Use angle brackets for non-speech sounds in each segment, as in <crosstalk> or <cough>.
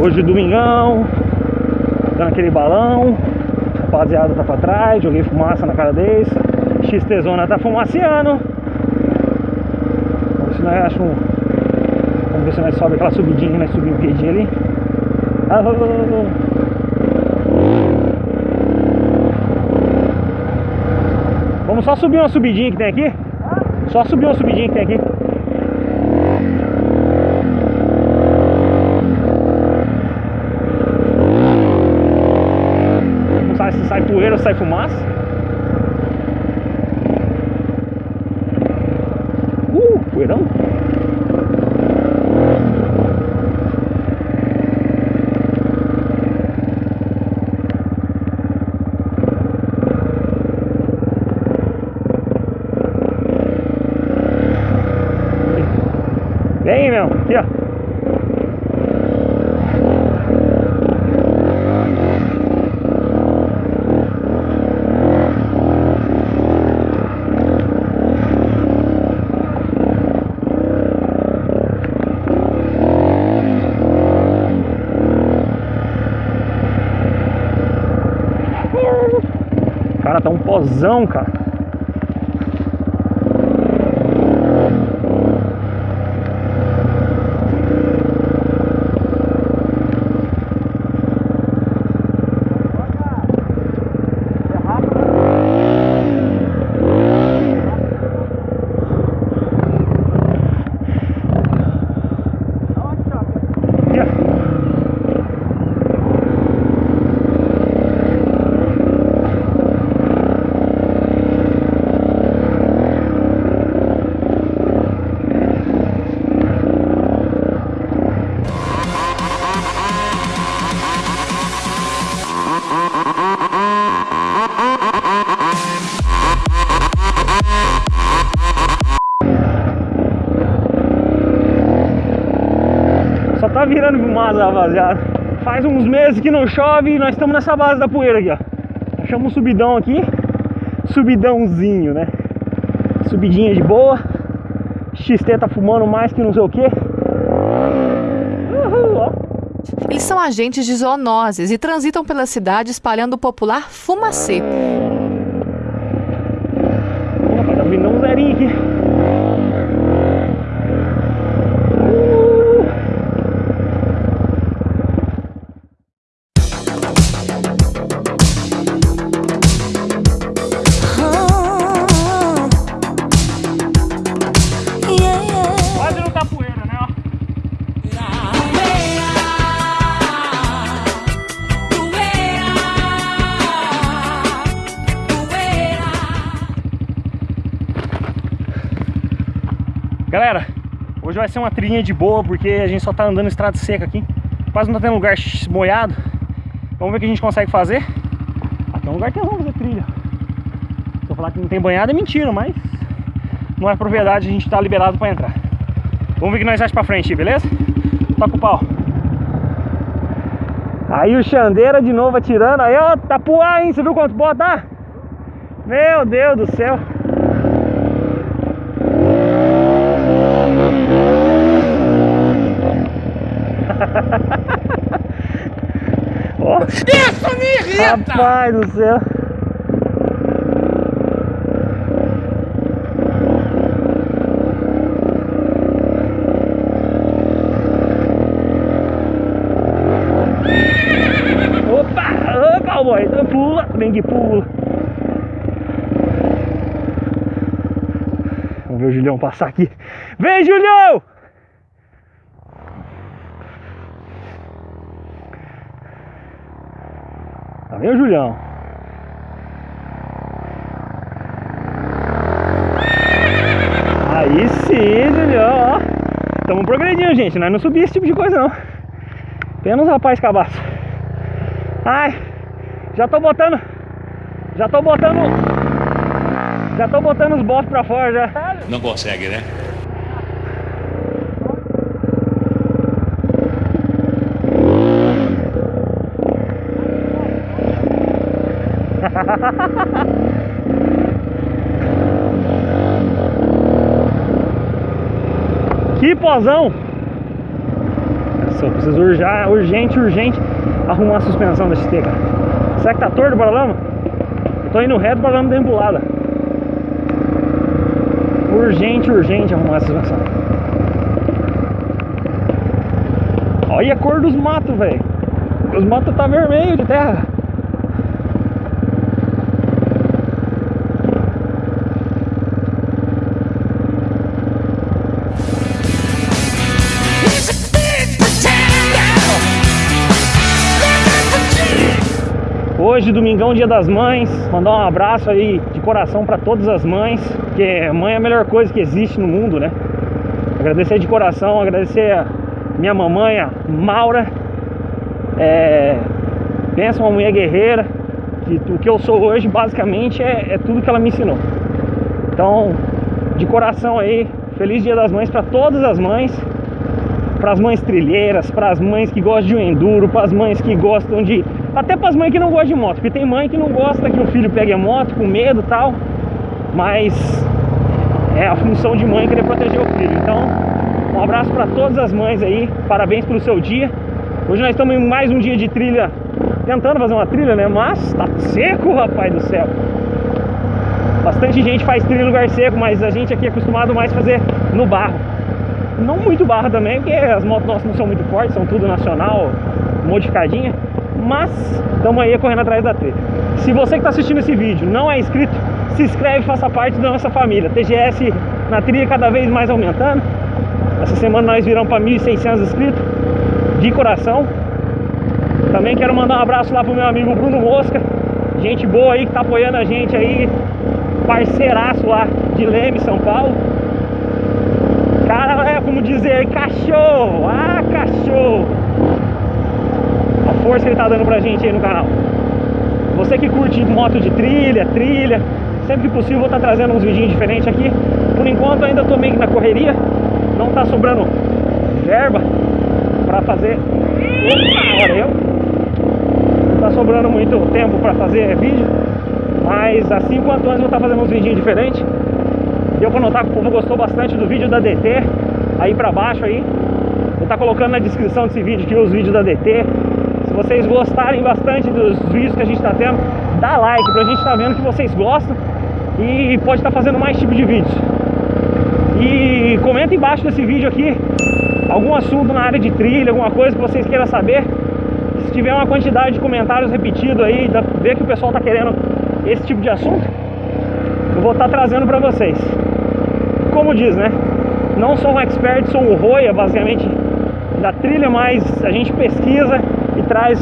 Hoje domingão, dando aquele balão, rapaziada tá pra trás, joguei fumaça na cara deles, XT Zona tá ver se nós achamos um. Vamos ver se nós sobe aquela subidinha nós subimos o quedinho ali. Vamos só subir uma subidinha que tem aqui? Só subir uma subidinha que tem aqui. Não sabe se sai poeira ou sai fumaça. Meu. Aqui, ó. Cara, tá um pozão, cara. Fumaça, rapaziada. Faz uns meses que não chove e nós estamos nessa base da poeira aqui, ó. Achamos um subidão aqui. Subidãozinho, né? Subidinha de boa. XT tá fumando mais que não sei o que. Uhul, ó. Eles são agentes de zoonoses e transitam pela cidade espalhando o popular fumacê. Vai ser uma trilhinha de boa porque a gente só tá andando estrada seca aqui. Quase não tá tendo lugar molhado. Vamos ver o que a gente consegue fazer. Aqui é um lugar que é bom fazer trilha. Se eu falar que não tem banhado é mentira, mas não é propriedade, a gente tá liberado pra entrar. Vamos ver o que nós achamos pra frente, beleza? Toca o pau. Aí o Xandeira de novo atirando. Aí, ó, puar, hein? Você viu quanto tá? Meu Deus do céu. Isso me irrita! rapaz do céu. Opa! Ô, cowboy! Pula! Vem que pula! Vamos ver o Julião passar aqui. Vem, Julião! Tá vendo, Julião? Aí sim, Julião, ó. Estamos progredindo, gente. Nós não subimos esse tipo de coisa, não. Apenas rapaz cabaço. Ai, já tô botando. Já tô botando. Já tô botando os bofs pra fora já. Não consegue, né? Que pozão! Nossa, eu preciso urgente, urgente arrumar a suspensão da XT, cara. Será que tá torto o paralama? Tô indo reto, o paralama deu embolada. Urgente, urgente arrumar a suspensão. Olha a cor dos matos, velho. Os matos tá vermelho de terra. Hoje, domingão, dia das mães. Mandar um abraço aí de coração para todas as mães, porque mãe é a melhor coisa que existe no mundo, né? Agradecer de coração, agradecer a minha mamãe, a Maura. É... Pensa uma mulher guerreira, que o que eu sou hoje basicamente é, é tudo que ela me ensinou. Então, de coração aí, feliz dia das mães para todas as mães para as mães trilheiras, para as mães que gostam de um enduro, para as mães que gostam de. Até para as mães que não gostam de moto, porque tem mãe que não gosta que o filho pegue a moto com medo e tal, mas é a função de mãe querer proteger o filho. Então, um abraço para todas as mães aí, parabéns pelo seu dia. Hoje nós estamos em mais um dia de trilha, tentando fazer uma trilha, né? Mas tá seco, rapaz do céu. Bastante gente faz trilha em lugar seco, mas a gente aqui é acostumado mais a fazer no barro não muito barra também, porque as motos nossas não são muito fortes, são tudo nacional, modificadinha. Mas estamos aí correndo atrás da trilha. Se você que está assistindo esse vídeo não é inscrito, se inscreve e faça parte da nossa família. TGS na trilha cada vez mais aumentando. Essa semana nós viramos para 1.600 inscritos, de coração. Também quero mandar um abraço lá pro meu amigo Bruno Mosca, gente boa aí que tá apoiando a gente aí, parceiraço lá de Leme, São Paulo cara é como dizer cachorro, ah cachorro. Força que ele tá dando pra gente aí no canal. Você que curte moto de trilha, trilha, sempre que possível vou estar trazendo uns vídeos diferentes aqui. Por enquanto ainda tô meio que na correria, não tá sobrando verba pra fazer. Opa, olha eu. Não tá sobrando muito tempo pra fazer vídeo, mas assim quanto antes vou estar fazendo uns vídeos diferentes. Deu pra notar que o povo gostou bastante do vídeo da DT Aí pra baixo aí Vou estar colocando na descrição desse vídeo aqui os vídeos da DT Se vocês gostarem bastante dos vídeos que a gente tá tendo Dá like pra gente estar vendo que vocês gostam E pode estar fazendo mais tipo de vídeos E comenta embaixo desse vídeo aqui Algum assunto na área de trilha, alguma coisa que vocês queiram saber. Se tiver uma quantidade de comentários repetidos aí Ver que o pessoal tá querendo esse tipo de assunto Eu vou estar trazendo pra vocês. Como diz, né? Não sou um expert, sou um roia, basicamente, da trilha, mas a gente pesquisa traz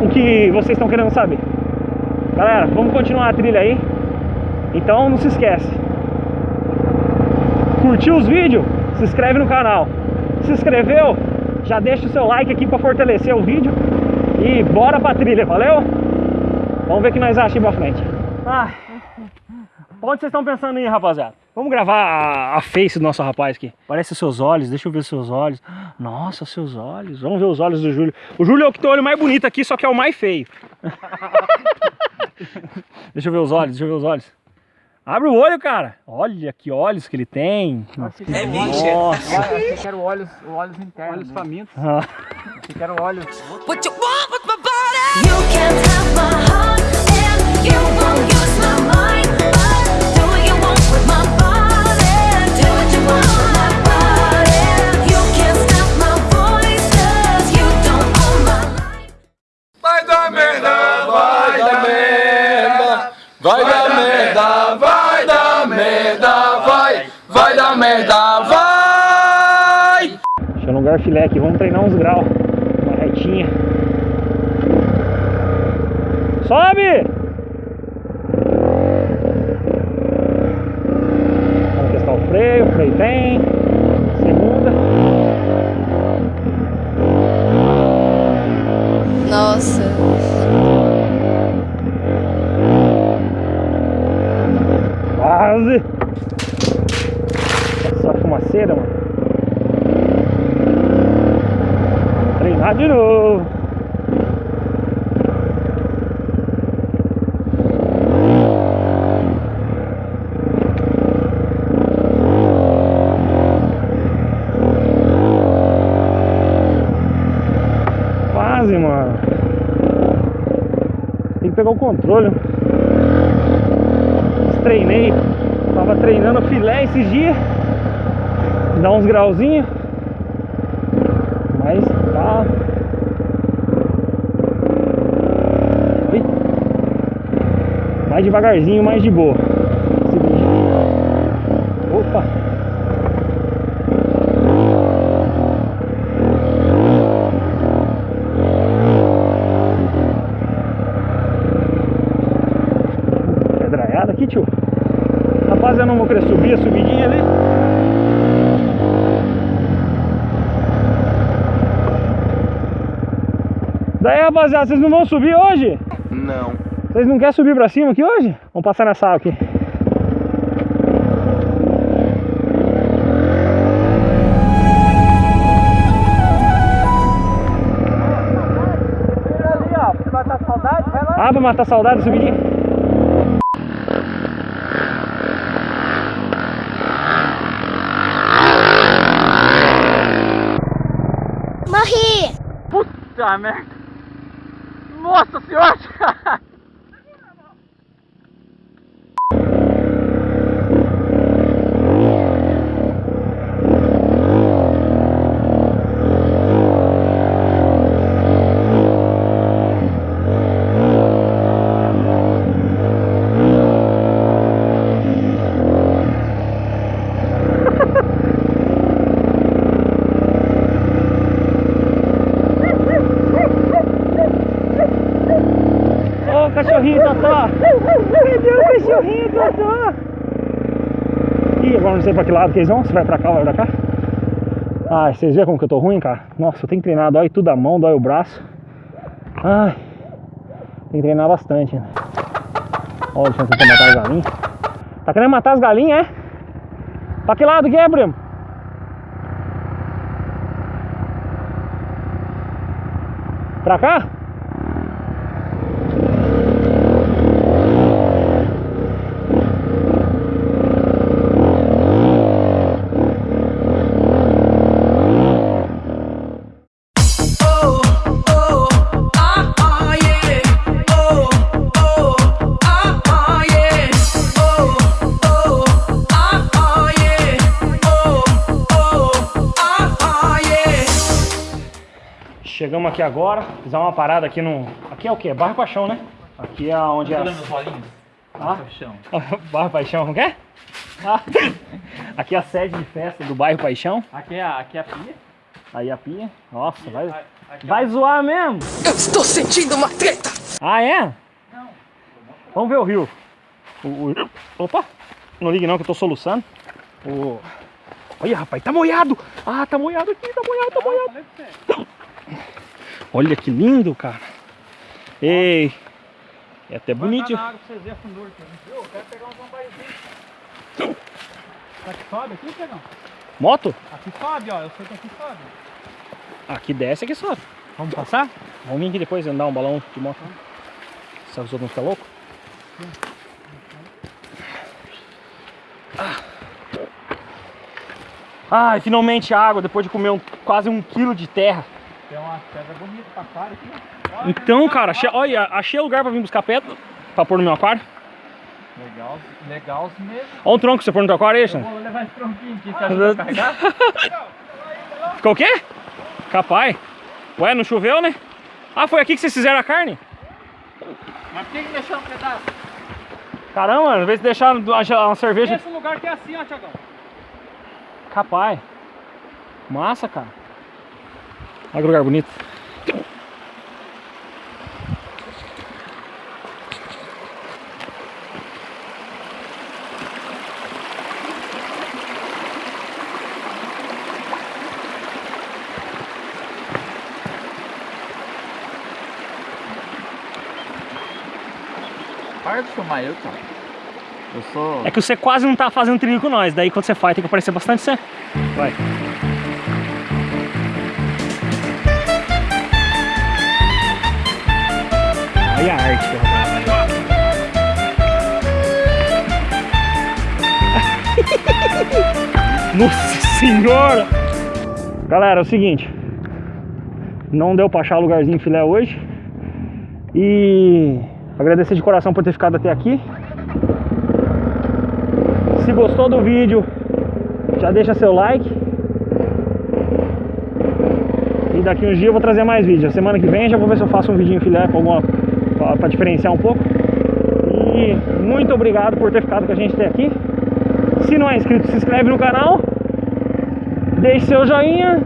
o que vocês estão querendo saber. Galera, vamos continuar a trilha aí. Então não se esquece. Curtiu os vídeos? Se inscreve no canal. Se inscreveu? Já deixa o seu like aqui para fortalecer o vídeo. E bora pra trilha, valeu? Vamos ver o que nós achamos pra frente. Ai. Onde vocês estão pensando em ir, rapaziada? Vamos gravar a, a face do nosso rapaz aqui. Parece os seus olhos, deixa eu ver os seus olhos. Nossa, seus olhos. Vamos ver os olhos do Júlio. O Júlio é o que tem o olho mais bonito aqui, só que é o mais feio. <laughs> deixa eu ver os olhos, deixa eu ver os olhos. Abre o olho, cara. Olha que olhos que ele tem. É Nossa. Eu quero olhos, olhos internos. Olhos famintos. Ah. Eu quero olhos. What you want with my body? You can't have my heart dar merda, vai dar merda, vai dar merda, vai dar merda, vai, vai dar merda, vai. Deixa eu lugar filé aqui, vamos treinar uns graus. Uma retinha. Sobe! Vamos testar o freio, o freio tem. Segunda. Nossa. quase. É só fumaceira, mano. Treinar de novo. Quase, mano. Tem que pegar o controle. Treinei. Tava treinando filé esses dias. Dá uns grauzinhos. Mas tá. Ih. Mais devagarzinho, mais de boa. Subidinho. Opa! Pedraiada aqui, tio. Rapaz, eu não vou querer subir a subidinha ali. Daí, rapaziada, vocês não vão subir hoje? Não. Vocês não querem subir pra cima aqui hoje? Vamos passar nessa água aqui. Ah, pra matar a saudade, subidinha. Morri! Puta merda. Nossa senhora. Agora não sei pra que lado que eles vão. Se vai pra cá ou vai pra cá. Ai, vocês viram como que eu tô ruim, cara? Nossa, eu tenho que treinar. Dói tudo a mão, dói o braço. Ai, tem que treinar bastante. Né? Ó, deixa eu tentar matar as galinhas. Tá querendo matar as galinhas, é? Pra que lado que é, primo? Pra cá? Chegamos aqui agora, fizer uma parada aqui no. Aqui é o quê? Bairro Paixão, né? Aqui é onde é. Bolinhos. Ah? Paixão. <laughs> bairro Paixão, como é? Ah. <laughs> Aqui é a sede de festa do bairro Paixão. Aqui é a, aqui é a pia. Aí a pia. Nossa, vai, Aqui, vai zoar mesmo. Eu estou sentindo uma treta! Ah, é? Vamos ver o rio. O, o- Opa! Não ligue não que eu tô soluçando. O... Olha, rapaz, tá molhado! Ah, tá molhado aqui, tá molhado, tá molhado. Olha que lindo, cara. Ei. É até bonito. na água pra vocês verem a fundura aqui. Viu? Eu quero pegar um zambaizinho. Será que sobe aqui, Pegão? Moto? Aqui sobe, ó. Eu sei que aqui sobe. Aqui desce, aqui sobe. Vamos passar? Vamos vir aqui depois andar um balão de moto. Se os outros não ficam loucos. Ai, finalmente água, depois de comer um- quase um quilo de terra. Pedra bonita pra aquário aqui. Então, cara, achei, olha, achei lugar pra vir buscar pedra pra pôr no meu aquário. Legal, legal mesmo. Olha um tronco que você pôr no teu aquário aí, Xan. vou levar esse tronquinho aqui, você ajuda a carregar? Ficou o quê? Capaz. Ué, não choveu, né? Ah, foi aqui que vocês fizeram a carne? Mas por que que deixou um pedaço? Caramba, às vezes deixar uma, uma cerveja. Esse lugar que é assim, ó, Tiagão. Capaz. Massa, cara. Olha que lugar bonito. Para de filmar eu, cara. Eu sou. É que você quase não tá fazendo trilho com nós. Daí quando você faz tem que aparecer bastante você. Vai. Olha a arte. Nossa senhora! Galera, é o seguinte. Não deu pra achar lugarzinho filé hoje. E agradecer de coração por ter ficado até aqui. Se gostou do vídeo, já deixa seu like. E daqui uns dias eu vou trazer mais vídeos. Semana que vem já vou ver se eu faço um em filé com alguma para diferenciar um pouco. E muito obrigado por ter ficado com a gente até aqui. Se não é inscrito, se inscreve no canal. Deixe seu joinha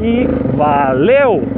e valeu!